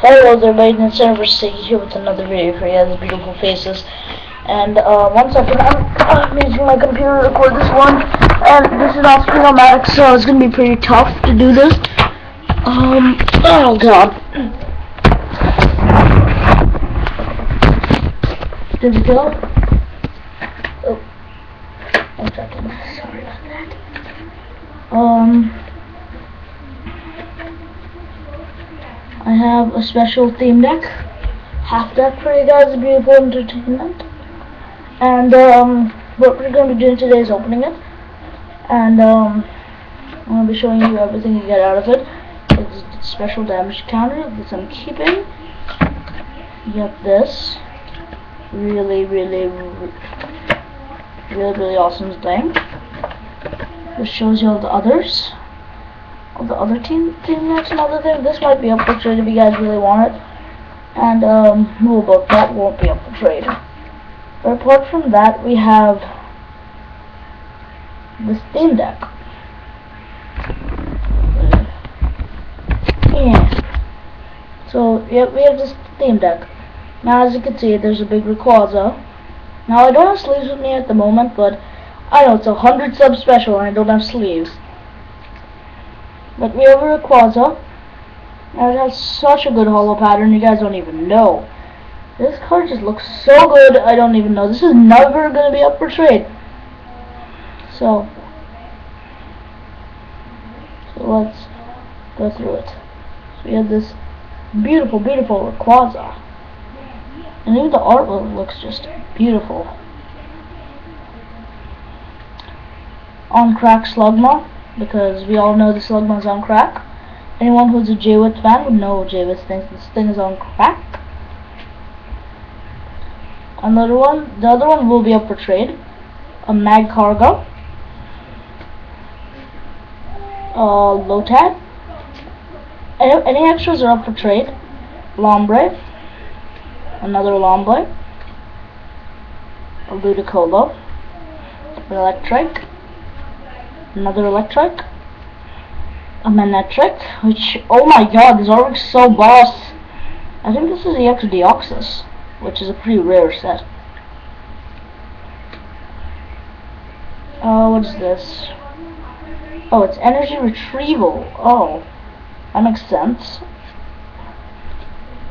Hello there, and server Sticky here with another video for you guys, beautiful faces. And uh, one second, I'm, using my computer to record this one, and this is off screen so it's gonna be pretty tough to do this. Um, oh god. Did we go? Oh, one second, sorry about that. Um. Have a special theme deck, half deck for you guys, beautiful entertainment. And um, what we're going to be doing today is opening it. And um, I'm going to be showing you everything you get out of it. It's a special damage counter that I'm keeping. You get this really, really, really, really awesome thing. This shows you all the others the other team team next another thing. This might be up for trade if you guys really want it. And um well but that won't be up for trade. But apart from that we have the theme deck. Yeah. So yeah, we have this theme deck. Now as you can see there's a big Rayquaza. Now I don't have sleeves with me at the moment, but I know it's a hundred sub special and I don't have sleeves. But we have a. And it has such a good holo pattern, you guys don't even know. This card just looks so good, I don't even know. This is never going to be up for trade. So, so let's go through it. So we have this beautiful, beautiful Rayquaza. And even the artwork looks just beautiful. On crack Slugma because we all know the Slugma's on crack. Anyone who's a J-Wit fan would know J-Wit thinks this thing is on crack. Another one, the other one will be up for trade. A Magcargo. Uh, Lotad. Any, any extras are up for trade. Lombre. Another Lombre. A Ludicolo. Electrike another Electrike, a Manectric, which, oh my god, this artwork's so boss. I think this is the EX Deoxys, which is a pretty rare set. Oh, what is this? Oh, it's energy retrieval. Oh, that makes sense.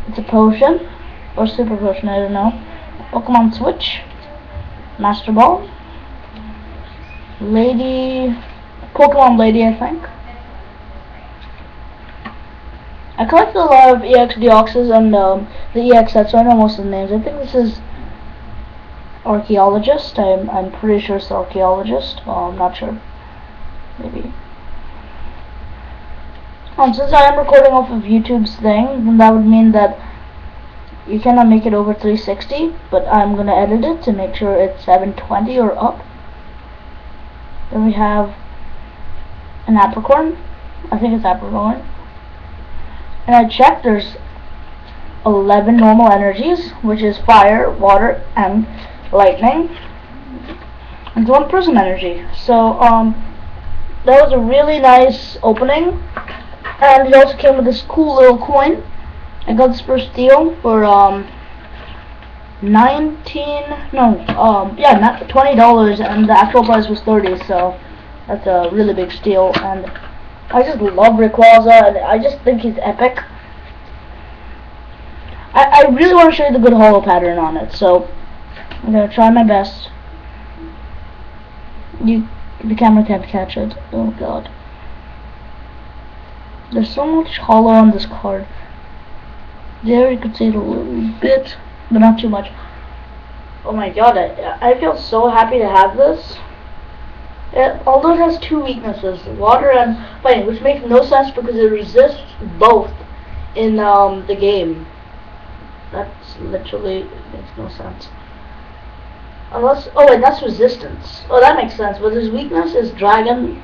It's a potion, or super potion, I don't know. Pokemon Switch, Master Ball, Lady Pokemon Lady, I think. I collected a lot of EX Deoxys and um, the EX sets, so I know most of the names. I think this is Archaeologist. I'm I'm pretty sure it's Archaeologist. Oh, I'm not sure. Maybe. Um, since I am recording off of YouTube's thing, then that would mean that you cannot make it over 360, but I'm gonna edit it to make sure it's 720 or up. Then we have an apricorn. I think it's apricorn. And I checked, there's 11 normal energies, which is fire, water, and lightning. And one prism energy. So, um, that was a really nice opening. And it also came with this cool little coin. I got this first deal for, um, 19, no, um, yeah, not $20, and the actual price was 30 so that's a really big steal, and I just love Rayquaza, and I just think he's epic. I, I really want to show you the good holo pattern on it, so I'm to try my best. You, the camera can't catch it. Oh god. There's so much holo on this card. There you can see it a little bit, but not too much. Oh my god, I, I feel so happy to have this. It, although it has two weaknesses, water and fighting, which makes no sense because it resists both in um, the game. That's literally makes no sense. Unless, oh wait, that's resistance. Oh, that makes sense. But his weakness is dragon.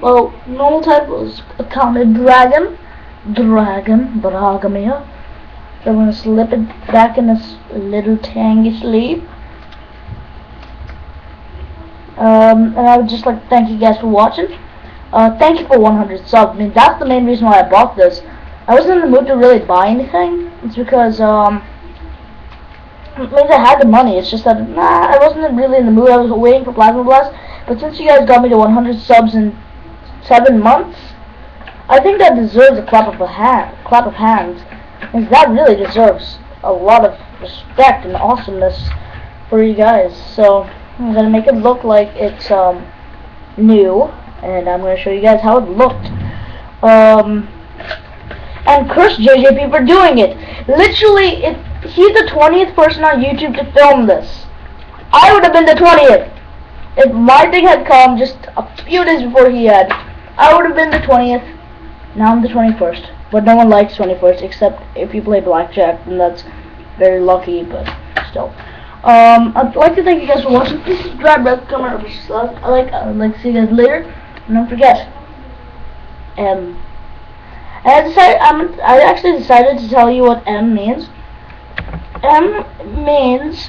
Well, normal type was a common dragon. Dragon, Dragamia. So I'm gonna slip it back in this little tangy sleeve. Um, and I would just like to thank you guys for watching. Uh, thank you for 100 subs. I mean, that's the main reason why I bought this. I wasn't in the mood to really buy anything. It's because um, it means I had the money. It's just that nah, I wasn't really in the mood. I was waiting for Plasma Blast. But since you guys got me to 100 subs in seven months, I think that deserves a clap of a hand, clap of hands, and that really deserves a lot of respect and awesomeness for you guys. So I'm gonna make it look like it's um new, and I'm gonna show you guys how it looked. Um, and curse JJP for doing it. Literally, it he's the 20th person on YouTube to film this. I would have been the 20th if my thing had come just a few days before he had. I would have been the 20th. Now I'm the 21st. But no one likes 21st except if you play blackjack, and that's very lucky, but still. Um, I'd like to thank you guys for watching. Subscribe, rest, comment, or I like, I'd like to see you guys later. And don't forget, um, I decided, I'm, I actually decided to tell you what M means. M means